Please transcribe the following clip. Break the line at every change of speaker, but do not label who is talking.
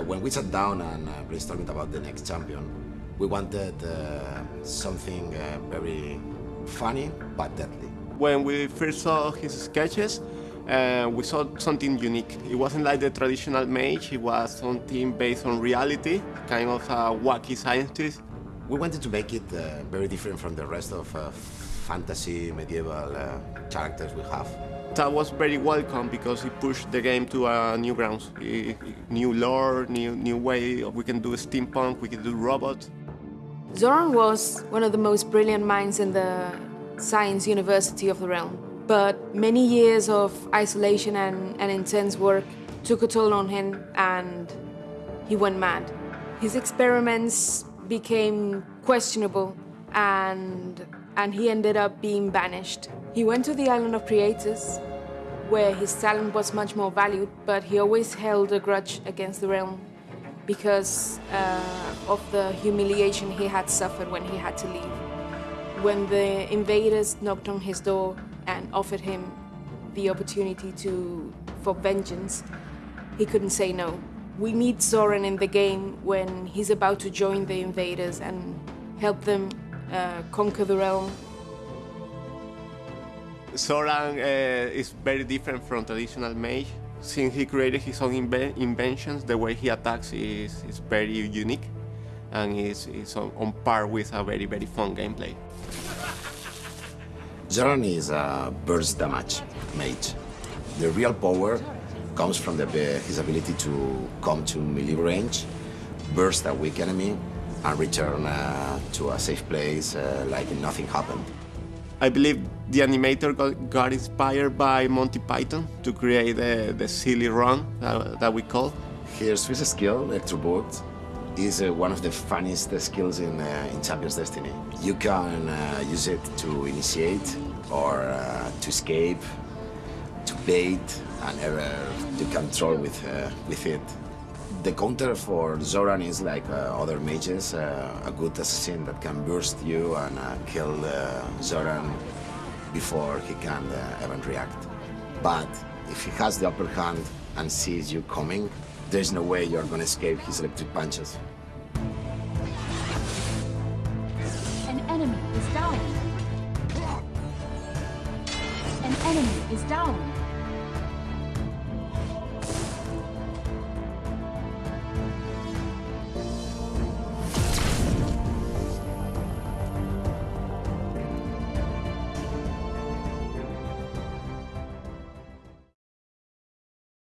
when we sat down and uh, brainstorming about the next champion, we wanted uh, something uh, very funny but deadly.
When we first saw his sketches, uh, we saw something unique. It wasn't like the traditional mage, it was something based on reality, kind of a wacky scientist.
We wanted to make it uh, very different from the rest of uh, fantasy medieval uh, characters we have.
That was very welcome because it pushed the game to uh, new grounds, new lore, new new way. We can do steampunk, we can do robots.
Zoran was one of the most brilliant minds in the Science University of the realm. But many years of isolation and, and intense work took a toll on him and he went mad. His experiments became questionable and, and he ended up being banished. He went to the island of Creators where his talent was much more valued, but he always held a grudge against the realm because uh, of the humiliation he had suffered when he had to leave. When the invaders knocked on his door and offered him the opportunity to for vengeance, he couldn't say no. We meet Zoran in the game when he's about to join the invaders and help them uh, conquer the realm.
Zoran uh, is very different from traditional mage. Since he created his own inve- inventions, the way he attacks is, is very unique and is, is on, on par with a very, very fun gameplay.
Zoran is a burst damage mage. The real power comes from the, his ability to come to melee range, burst a weak enemy, and return uh, to a safe place uh, like nothing happened.
I believe the animator got, got inspired by Monty Python to create the, the silly run that, that we call.
His Swiss skill, Electro Electroboot, is uh, one of the funniest uh, skills in, uh, in Champions Destiny. You can uh, use it to initiate or uh, to escape, to bait, and ever to control with, uh, with it. The counter for Zoran is like uh, other mages, uh, a good assassin that can burst you and uh, kill uh, Zoran before he can uh, even react. But if he has the upper hand and sees you coming, there's no way you're gonna escape his electric punches.
An enemy is dying. An enemy is down.